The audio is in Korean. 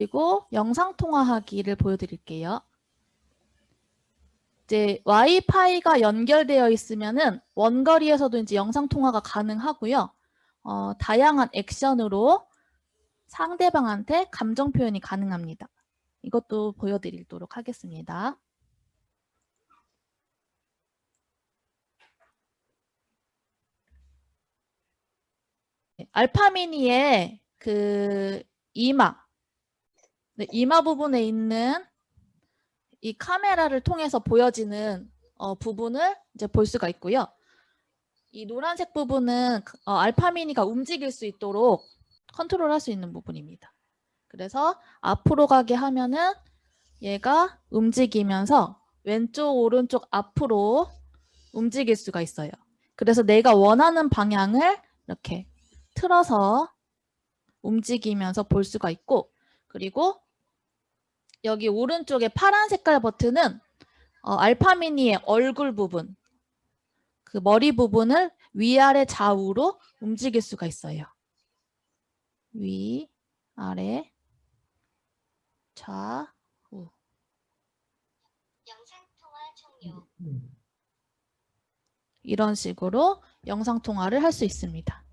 그리고 영상통화하기를 보여드릴게요. 이제 와이파이가 연결되어 있으면은 원거리에서도 이제 영상통화가 가능하고요. 어, 다양한 액션으로 상대방한테 감정 표현이 가능합니다. 이것도 보여드리도록 하겠습니다. 네, 알파미니의 그 이마, 네, 이마 부분에 있는 이 카메라를 통해서 보여지는 어, 부분을 이제 볼 수가 있고요. 이 노란색 부분은 어, 알파미니가 움직일 수 있도록 컨트롤할 수 있는 부분입니다. 그래서 앞으로 가게 하면은 얘가 움직이면서 왼쪽 오른쪽 앞으로 움직일 수가 있어요. 그래서 내가 원하는 방향을 이렇게 틀어서 움직이면서 볼 수가 있고 그리고 여기 오른쪽에 파란 색깔 버튼은 어, 알파미니의 얼굴 부분 그 머리 부분을 위아래 좌우로 움직일 수가 있어요. 위, 아래, 좌 우. 이런 식으로 영상통화를 할 수 있습니다.